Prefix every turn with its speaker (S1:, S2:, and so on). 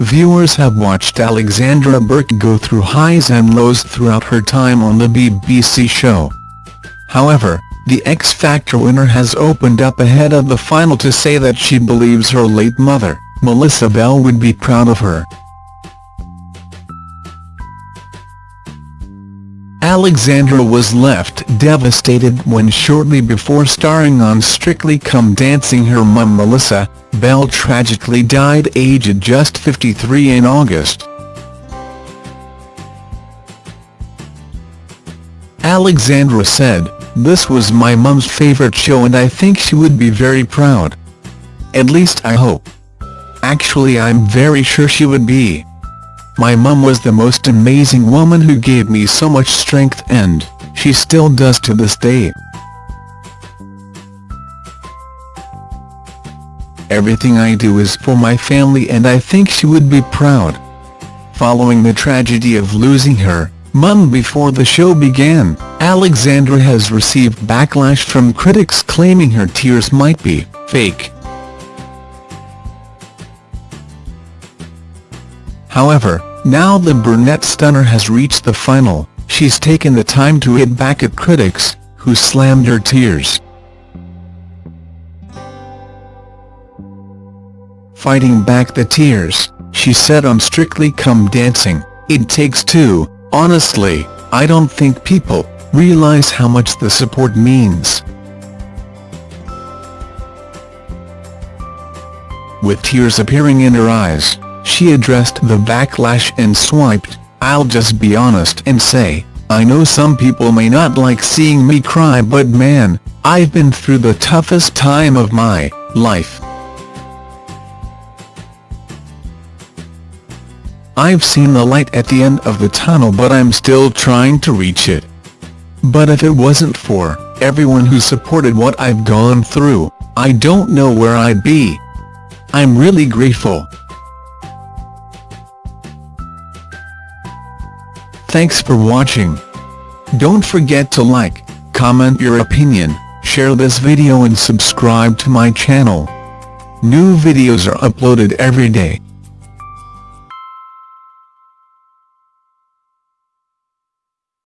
S1: viewers have watched Alexandra Burke go through highs and lows throughout her time on the BBC show. However, the X Factor winner has opened up ahead of the final to say that she believes her late mother, Melissa Bell would be proud of her. Alexandra was left devastated when shortly before starring on Strictly Come Dancing her mum Melissa Bell tragically died aged just 53 in August. Alexandra said, This was my mum's favourite show and I think she would be very proud. At least I hope. Actually I'm very sure she would be. My mum was the most amazing woman who gave me so much strength and, she still does to this day. Everything I do is for my family and I think she would be proud. Following the tragedy of losing her mum before the show began, Alexandra has received backlash from critics claiming her tears might be fake. However, now the brunette stunner has reached the final, she's taken the time to hit back at critics, who slammed her tears. Fighting back the tears, she said on Strictly Come Dancing, It takes two, honestly, I don't think people realize how much the support means. With tears appearing in her eyes, she addressed the backlash and swiped, I'll just be honest and say, I know some people may not like seeing me cry but man, I've been through the toughest time of my life. I've seen the light at the end of the tunnel but I'm still trying to reach it. But if it wasn't for everyone who supported what I've gone through, I don't know where I'd be. I'm really grateful. Thanks for watching. Don't forget to like, comment your opinion, share this video and subscribe to my channel. New videos are uploaded every day.